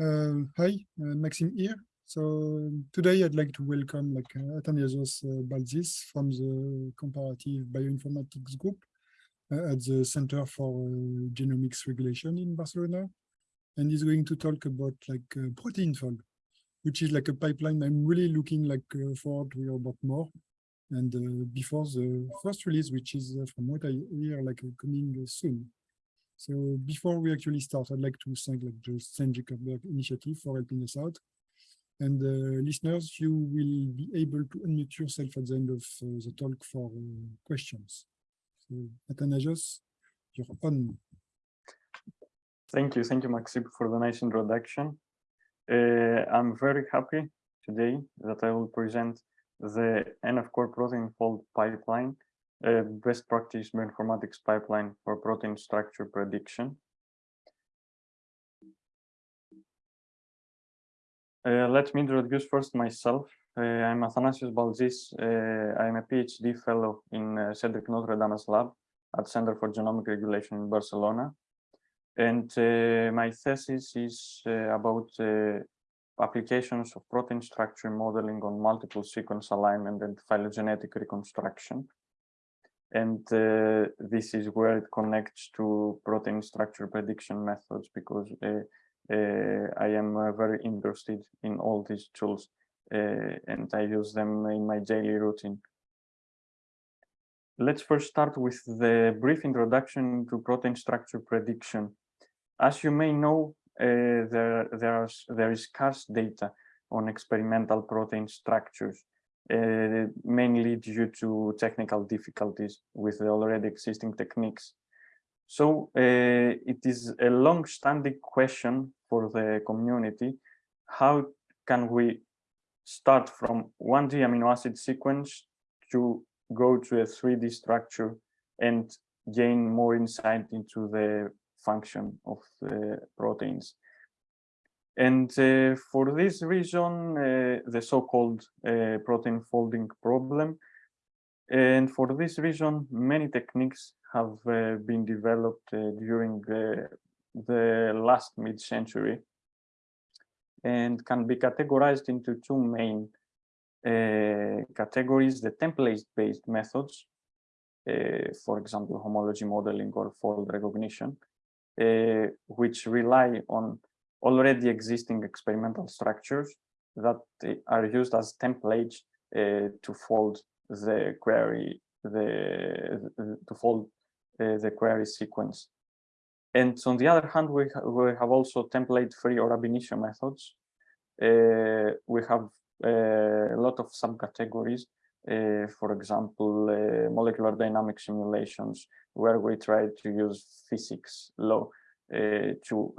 Uh, hi, uh, Maxime here. So today I'd like to welcome like uh, Athanasios uh, Baltzis from the Comparative Bioinformatics Group uh, at the Center for uh, Genomics Regulation in Barcelona. And he's going to talk about like uh, Proteinfold, which is like a pipeline I'm really looking like forward to hear about more. And before the first release, which is from what I hear like coming soon. So before we actually start, I'd like to thank like the Chan Zuckerberg initiative for helping us out. And uh, listeners, you will be able to unmute yourself at the end of uh, the talk for uh, questions. So Athanasios, you're on. Thank you. Thank you, Maxime, for the nice introduction. Uh, I'm very happy today that I will present the NF Core protein fold pipeline a best practice bioinformatics pipeline for protein structure prediction. Uh, let me introduce first myself. Uh, I'm Athanasios Baltzis. Uh, I'm a PhD fellow in uh, Cedric Notredame's lab at Center for Genomic Regulation in Barcelona. And uh, my thesis is uh, about applications of protein structure modeling on multiple sequence alignment and phylogenetic reconstruction and uh, this is where it connects to protein structure prediction methods because uh, uh, I am very interested in all these tools and I use them in my daily routine. Let's first start with the brief introduction to protein structure prediction. As you may know, uh, there, there, are, there is scarce data on experimental protein structures uh, mainly due to technical difficulties with the already existing techniques. So uh, it is a long-standing question for the community. How can we start from 1D amino acid sequence to go to a 3D structure and gain more insight into the function of the proteins? And uh, for this reason, uh, the so-called uh, protein folding problem. And for this reason, many techniques have uh, been developed uh, during the, the last mid-century and can be categorized into two main uh, categories, the template-based methods, for example, homology modeling or fold recognition, which rely on already existing experimental structures that are used as templates uh, to fold the query, the, to fold uh, the query sequence. And on the other hand, we, ha we have also template-free or ab initio methods. Uh, we have uh, a lot of subcategories. Uh, for example, uh, molecular dynamic simulations, where we try to use physics law to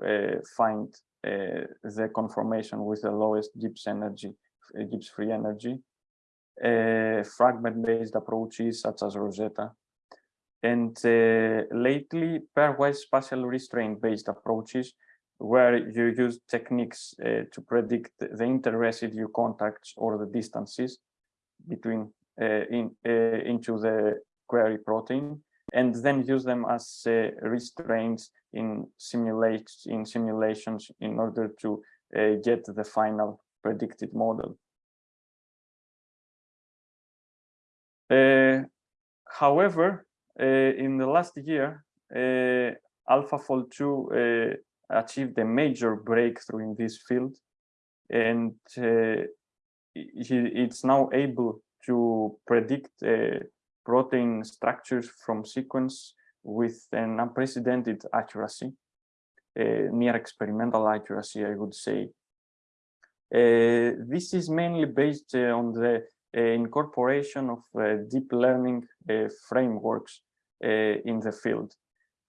find the conformation with the lowest Gibbs energy, uh, Gibbs free energy, uh, fragment-based approaches such as Rosetta, and lately pairwise spatial restraint-based approaches where you use techniques uh, to predict the inter-residue contacts or the distances between uh, in, uh, into the query protein and then use them as restraints in simulates in simulations in order to uh, get the final predicted model. Uh, however, uh, in the last year, AlphaFold 2 uh, achieved a major breakthrough in this field, and it's now able to predict protein structures from sequence with an unprecedented accuracy, near experimental accuracy, I would say. Uh, this is mainly based uh, on the uh, incorporation of deep learning frameworks in the field.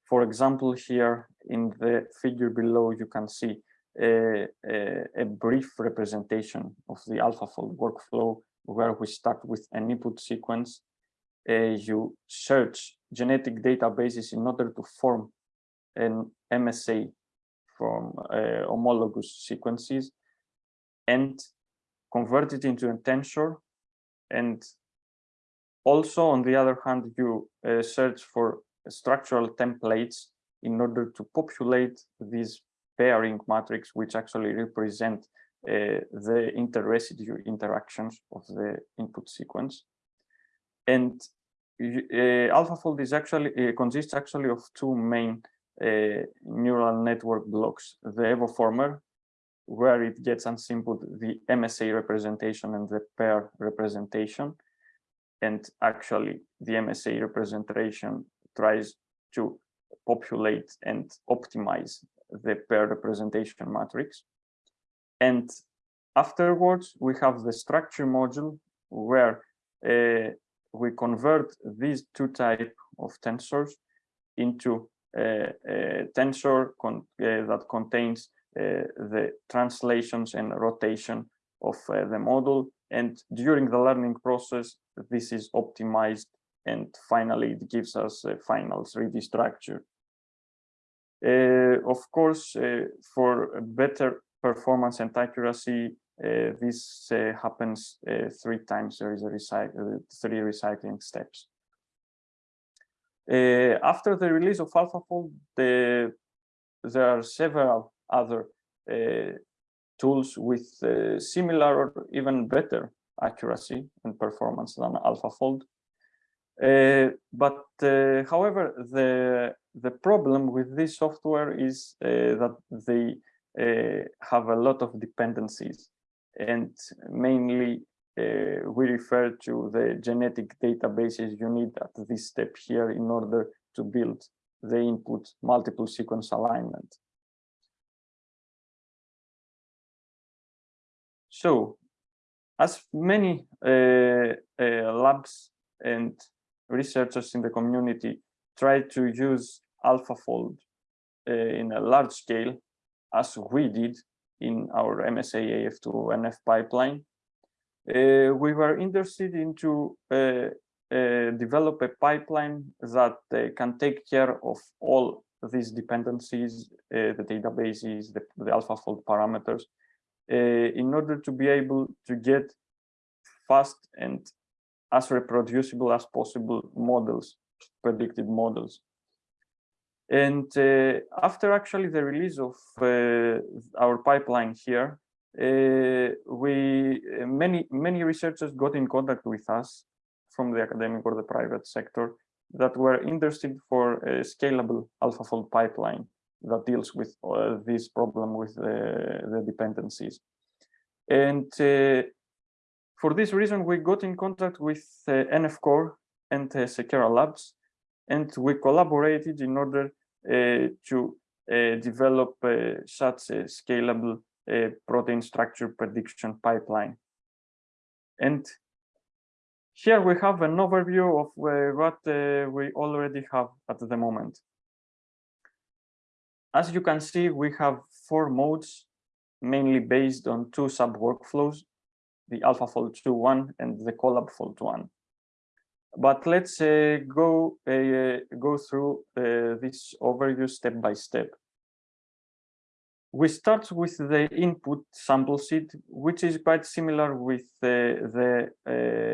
For example, here in the figure below, you can see a, a, a brief representation of the AlphaFold workflow where we start with an input sequence you search genetic databases in order to form an MSA from uh, homologous sequences and convert it into a tensor. And also, on the other hand, you uh, search for structural templates in order to populate these pairing matrix, which actually represent uh, the interresidue interactions of the input sequence. And uh, AlphaFold is actually uh, consists actually of two main uh, neural network blocks: the evoformer, where it gets unsimpled the MSA representation and the pair representation, and actually the MSA representation tries to populate and optimize the pair representation matrix. And afterwards, we have the structure module where uh, we convert these two type of tensors into a, a tensor con uh, that contains uh, the translations and rotation of uh, the model. And during the learning process, this is optimized and finally it gives us a final 3D structure. Uh, of course, uh, for better performance and accuracy, uh, this uh, happens uh, three times. There is a recycle, three recycling steps. Uh, after the release of AlphaFold, the, there are several other tools with similar or even better accuracy and performance than AlphaFold. Uh, but uh, however, the the problem with this software is uh, that they have a lot of dependencies, and mainly we refer to the genetic databases you need at this step here in order to build the input multiple sequence alignment. So, as many uh, uh, labs and researchers in the community try to use AlphaFold uh, in a large scale, as we did in our MSA AF2 NF pipeline. Uh, we were interested into uh, uh, develop a pipeline that uh, can take care of all these dependencies, uh, the databases, the, the AlphaFold parameters, in order to be able to get fast and as reproducible as possible models, predictive models. And uh, after actually the release of uh, our pipeline here, uh, we many many researchers got in contact with us from the academic or the private sector that were interested for a scalable AlphaFold pipeline that deals with uh, this problem with the dependencies. And uh, for this reason, we got in contact with uh, NF and Seqera Labs, and we collaborated in order to uh, develop uh, such a scalable uh, protein structure prediction pipeline. And here we have an overview of what we already have at the moment. As you can see, we have four modes, mainly based on two sub-workflows the AlphaFold 2 one and the ColabFold one. But let's uh, go uh, go through uh, this overview step by step. We start with the input sample sheet, which is quite similar with the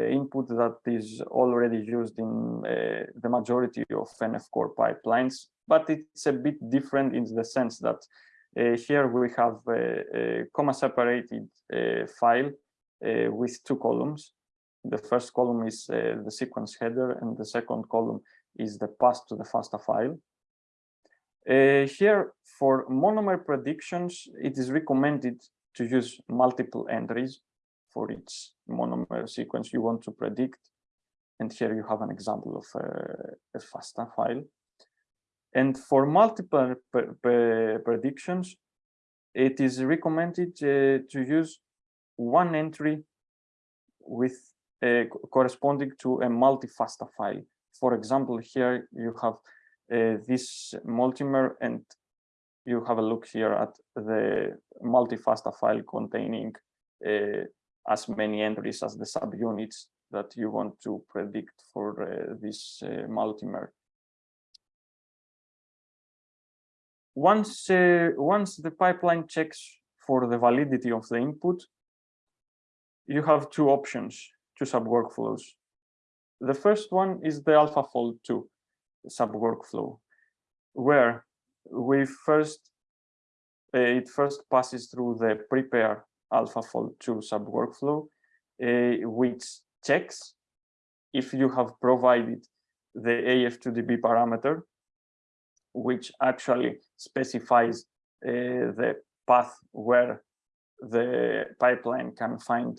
input that is already used in the majority of NF core pipelines, but it's a bit different in the sense that here we have a, comma separated file with two columns. The first column is uh, the sequence header and the second column is the path to the FASTA file. Uh, here for monomer predictions, it is recommended to use multiple entries for each monomer sequence you want to predict. And here you have an example of a FASTA file. And for multiple predictions, it is recommended uh, to use one entry with uh, corresponding to a multi-FASTA file. For example, here you have uh, this multimer and you have a look here at the multi-FASTA file containing uh, as many entries as the subunits that you want to predict for uh, this uh, multimer. Once, uh, once the pipeline checks for the validity of the input, you have two options, two sub-workflows. The first one is the AlphaFold 2 sub-workflow, where we first uh, it first passes through the prepare AlphaFold 2 sub workflow, uh, which checks if you have provided the AF2DB parameter, which actually specifies uh, the path where the pipeline can find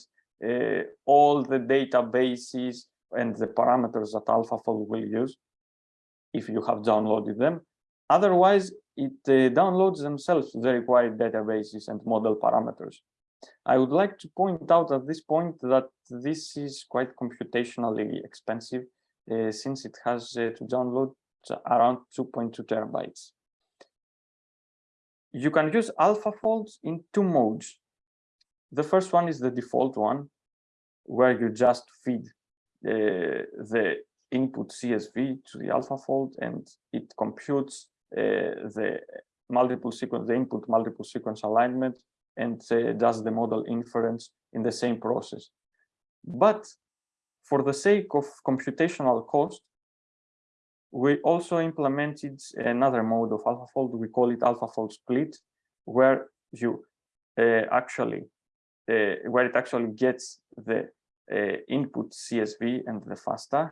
all the databases and the parameters that AlphaFold will use if you have downloaded them. Otherwise, it uh, downloads themselves the required databases and model parameters. I would like to point out at this point that this is quite computationally expensive uh, since it has uh, to download around 2.2 terabytes. You can use AlphaFold in two modes. The first one is the default one, where you just feed uh, the input CSV to the AlphaFold and it computes uh, the multiple sequence, the input multiple sequence alignment and uh, does the model inference in the same process. But for the sake of computational cost, we also implemented another mode of AlphaFold. We call it AlphaFold split, where you uh, actually, where it actually gets the uh, input CSV and the FASTA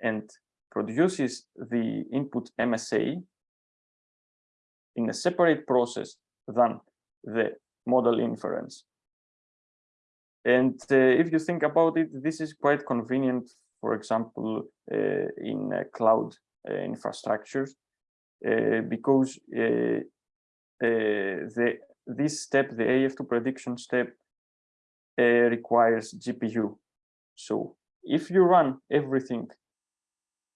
and produces the input MSA in a separate process than the model inference. And uh, if you think about it, this is quite convenient, for example, uh, in uh, cloud infrastructures, because the this step, the AF2 prediction step, requires GPU. So if you run everything,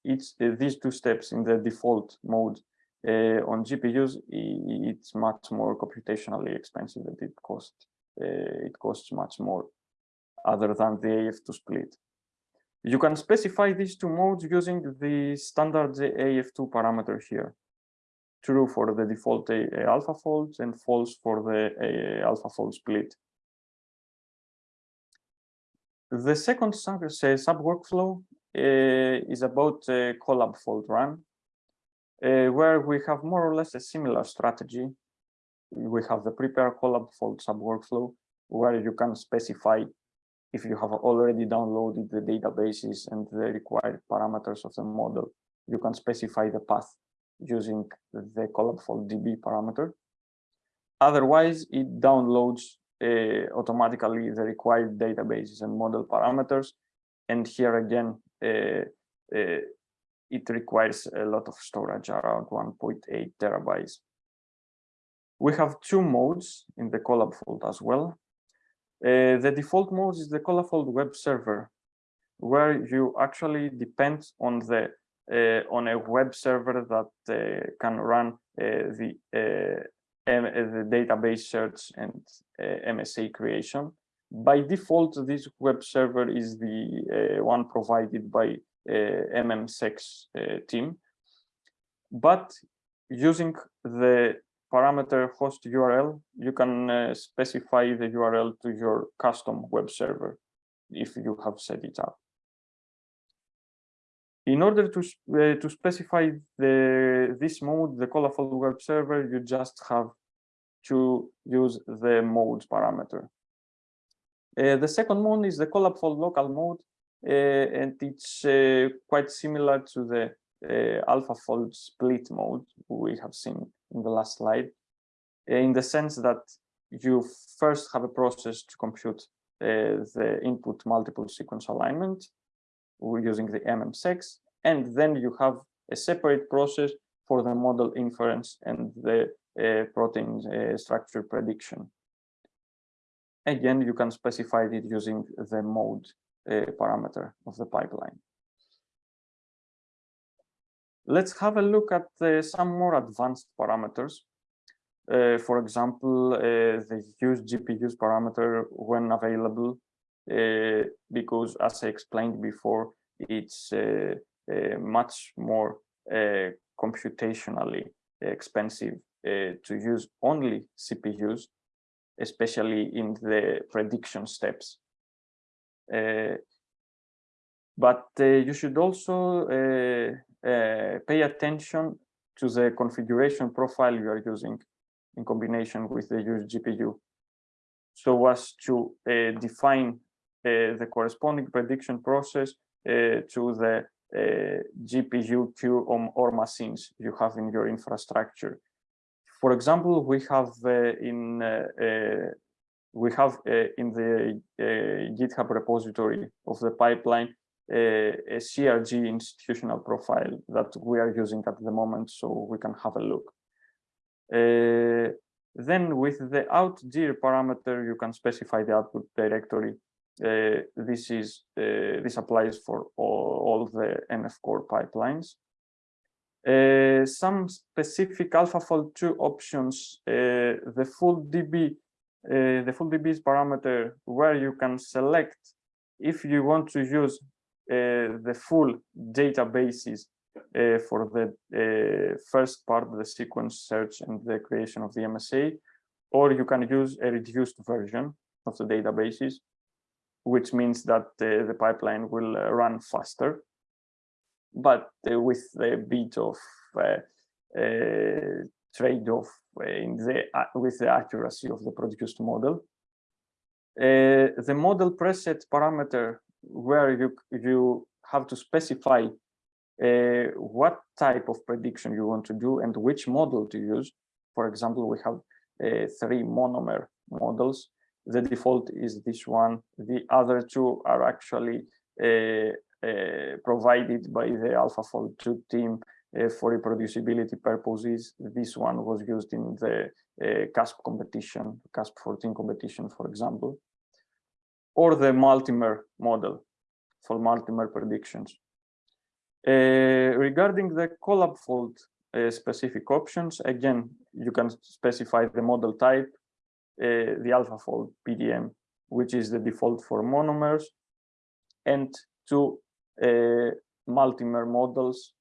it's these two steps in the default mode uh, on GPUs, it's much more computationally expensive than it costs. Uh, it costs much more other than the AF2 split. You can specify these two modes using the standard AF2 parameter here. True for the default alpha AlphaFolds and false for the AlphaFold split. The second sub, sub workflow uh, is about uh, colab fold run, uh, where we have more or less a similar strategy. We have the prepare colab fold sub workflow, where you can specify if you have already downloaded the databases and the required parameters of the model, you can specify the path using the colabfold DB parameter. Otherwise, it downloads uh, automatically the required databases and model parameters. And here again, uh, uh, it requires a lot of storage, around 1.8 terabytes. We have two modes in the Colab fold as well. Uh, the default mode is the colabfold web server, where you actually depend on the uh, on a web server that uh, can run uh, the uh, the database search and uh, MSA creation. By default, this web server is the one provided by MMseqs team. But using the parameter host URL, you can uh, specify the URL to your custom web server if you have set it up. In order to, uh, to specify the, this mode, the colabfold web server, you just have to use the modes parameter. Uh, the second mode is the colabfold local mode, uh, and it's uh, quite similar to the uh, AlphaFold split mode we have seen in the last slide, in the sense that you first have a process to compute uh, the input multiple sequence alignment using the MMseqs, and then you have a separate process for the model inference and the protein uh, structure prediction. Again, you can specify it using the mode uh, parameter of the pipeline. Let's have a look at uh, some more advanced parameters. Uh, for example, uh, the use GPUs parameter when available, uh, because as I explained before, it's uh, uh, much more computationally expensive to use only CPUs, especially in the prediction steps. but you should also uh, pay attention to the configuration profile you are using. in combination with the used GPU so as to uh, define uh, the corresponding prediction process uh, to the uh, GPU queue or machines you have in your infrastructure. For example, we have uh, in uh, we have in the GitHub repository of the pipeline a CRG institutional profile that we are using at the moment, so we can have a look. Uh, then with the outdir parameter, you can specify the output directory. Uh, this is uh, this applies for all, all the NF core pipelines. Uh, some specific AlphaFold 2 options, uh, the full DB, uh, the full DB's parameter where you can select if you want to use the full databases for the first part, the sequence search and the creation of the MSA, or you can use a reduced version of the databases, which means that the pipeline will run faster, but uh, with a bit of uh, trade-off in the with the accuracy of the produced model. the model preset parameter where you you have to specify uh, what type of prediction you want to do and which model to use. For example, we have uh, three monomer models. The default is this one. The other two are actually uh, uh provided by the AlphaFold 2 team uh, for reproducibility purposes. This one was used in the uh, CASP competition, CASP 14 competition, for example, or the multimer model for multimer predictions. Uh, regarding the colab fold uh, specific options, again, you can specify the model type, uh, the AlphaFold PDM, which is the default for monomers, and uh, multimer models.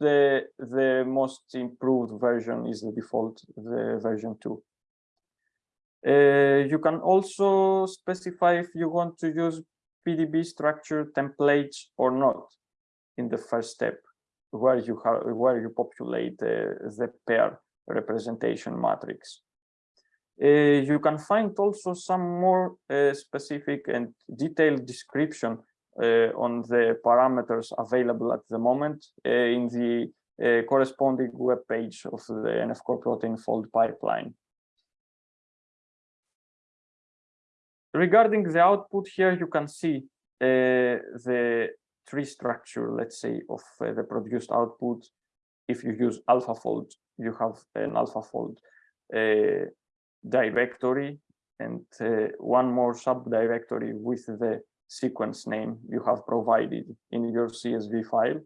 The, the most improved version is the default, the version 2. Uh, you can also specify if you want to use PDB structure templates or not in the first step where you have where you populate uh, the pair representation matrix. Uh, you can find also some more uh, specific and detailed description uh, on the parameters available at the moment uh, in the uh, corresponding web page of the NF core protein fold pipeline. Regarding the output here, you can see the tree structure, let's say, of uh, the produced output. If you use AlphaFold, you have an AlphaFold uh, directory and uh, one more subdirectory with the sequence name you have provided in your CSV file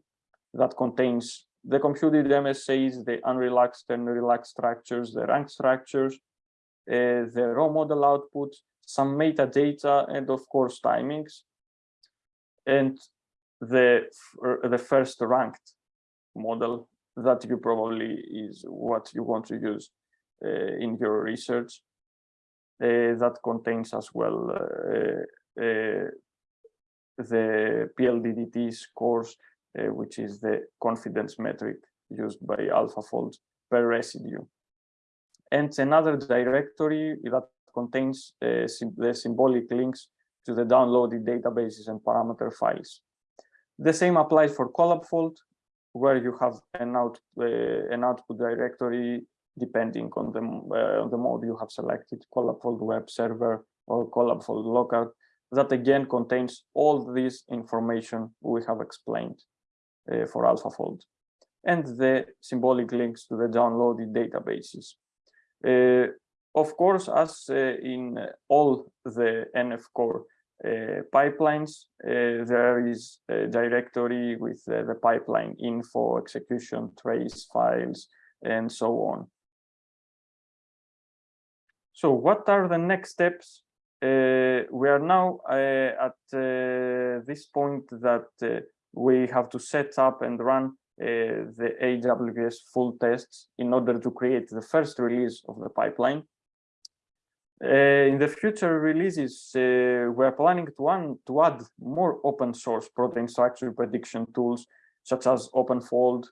that contains the computed MSAs, the unrelaxed and relaxed structures, the rank structures, uh, the raw model output, some metadata, and of course timings. And the the first ranked model that you probably is what you want to use uh, in your research uh, that contains as well uh, uh the PLDDT scores uh, which is the confidence metric used by AlphaFold per residue and another directory that contains uh, the symbolic links to the downloaded databases and parameter files the same applies for ColabFold, where you have an out uh, an output directory depending on the uh, on the mode you have selected, ColabFold web server or ColabFold local. That again contains all this information we have explained uh, for AlphaFold, and the symbolic links to the downloaded databases. Uh, of course, as uh, in all the NF core uh, pipelines, uh, there is a directory with uh, the pipeline info, execution, trace files, and so on. So what are the next steps? Uh, we are now uh, at uh, this point that we have to set up and run the AWS full tests in order to create the first release of the pipeline. Uh, in the future releases, uh, we're planning to, one, to add more open source protein structure prediction tools, such as OpenFold,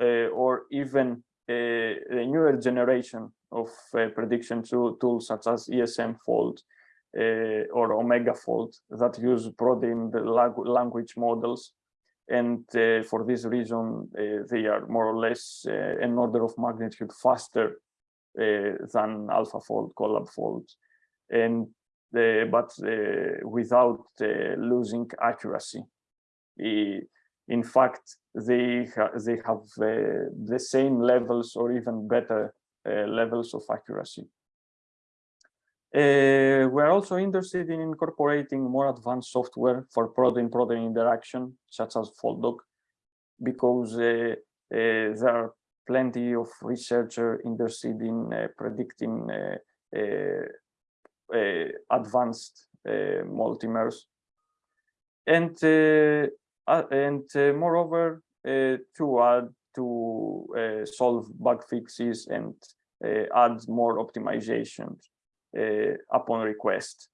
uh, or even a newer generation of uh, prediction tools such as ESM Fold uh, Uh, or Omega Fold that use protein language models. And uh, for this reason, uh, they are more or less uh, an order of magnitude faster than AlphaFold, ColabFold. And but without losing accuracy in fact, they, ha they have uh, the same levels or even better uh, levels of accuracy. Uh, we're also interested in incorporating more advanced software for protein-protein interaction, such as FoldDock, because uh, uh, there are plenty of researchers interested in uh, predicting advanced multimers. And uh, and uh, moreover, uh, to add to solve bug fixes and add more optimizations upon request.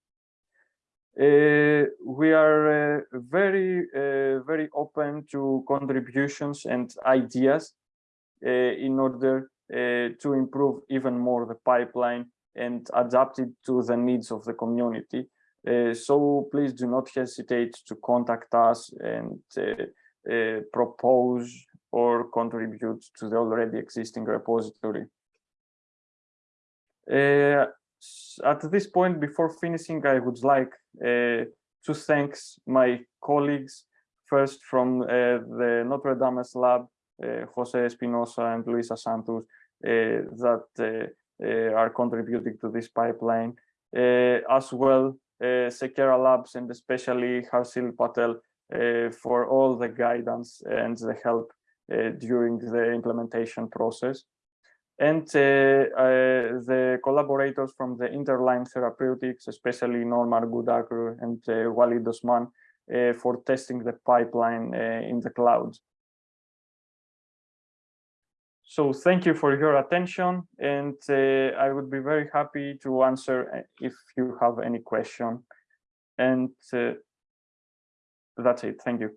Uh, we are uh, very uh, very open to contributions and ideas in order to improve even more the pipeline and adapt it to the needs of the community uh, so please do not hesitate to contact us and uh, uh, propose or contribute to the already existing repository. At this point, before finishing, I would like uh, to thank my colleagues, first from uh, the Notredame lab, uh, Jose Espinosa and Luisa Santus, that are contributing to this pipeline, as well uh, Seqera Labs and especially Harshil Patel uh, for all the guidance and the help uh, during the implementation process. And the collaborators from the Interline Therapeutics, especially Norman Gudakru and Walid Osman, for testing the pipeline in the cloud. So thank you for your attention, and uh, I would be very happy to answer uh, if you have any question. And uh, that's it. Thank you.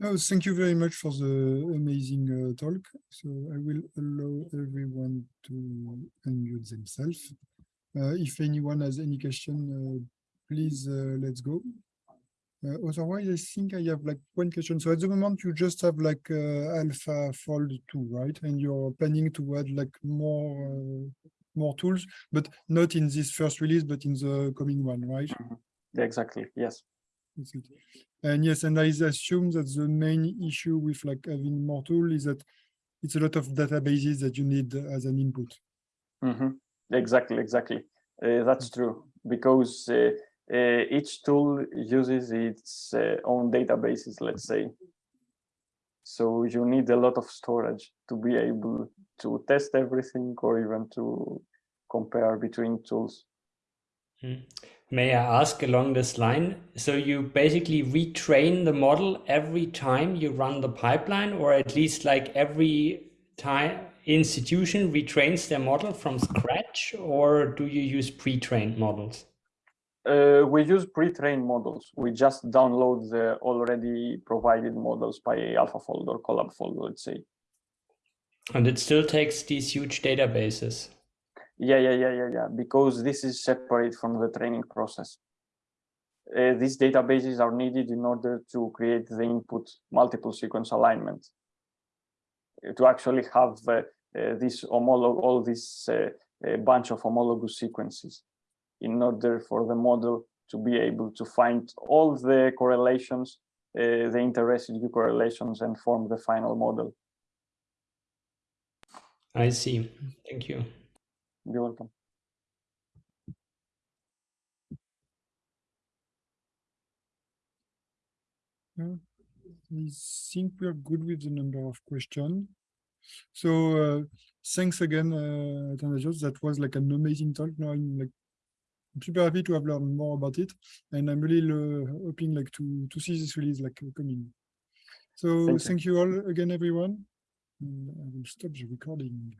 Oh, thank you very much for the amazing uh, talk. So I will allow everyone to unmute themselves. Uh, if anyone has any question, uh, please let's go. Uh, otherwise, I think I have like one question. So at the moment, you just have like uh, Alpha Fold 2, right? And you're planning to add like more uh, more tools, but not in this first release, but in the coming one, right? Exactly, -hmm. And yes, and I assume that the main issue with like having more tools is that it's a lot of databases that you need as an input. Mm -hmm. Exactly, exactly. Uh, that's true because uh, uh, each tool uses its uh, own databases, let's say. So you need a lot of storage to be able to test everything or even to compare between tools. Hmm. May I ask along this line, so you basically retrain the model every time you run the pipeline or at least like every time institution retrains their model from scratch or do you use pre-trained models? Uh, we use pre-trained models. We just download the already provided models by AlphaFold or ColabFold, let's say. And it still takes these huge databases. Yeah, yeah, yeah, yeah, yeah, because this is separate from the training process. Uh, these databases are needed in order to create the input multiple sequence alignment. Uh, to actually have uh, uh this homolog all this uh, bunch of homologous sequences in order for the model to be able to find all the correlations, uh, the inter-residue correlations and form the final model. I see. Thank you. You're welcome. I think we're good with the number of questions. So uh, thanks again, uh, That was like an amazing talk. Now I'm like super happy to have learned more about it, and I'm really uh, hoping like to to see this release like coming. So thank you, thank you all again, everyone. And I will stop the recording.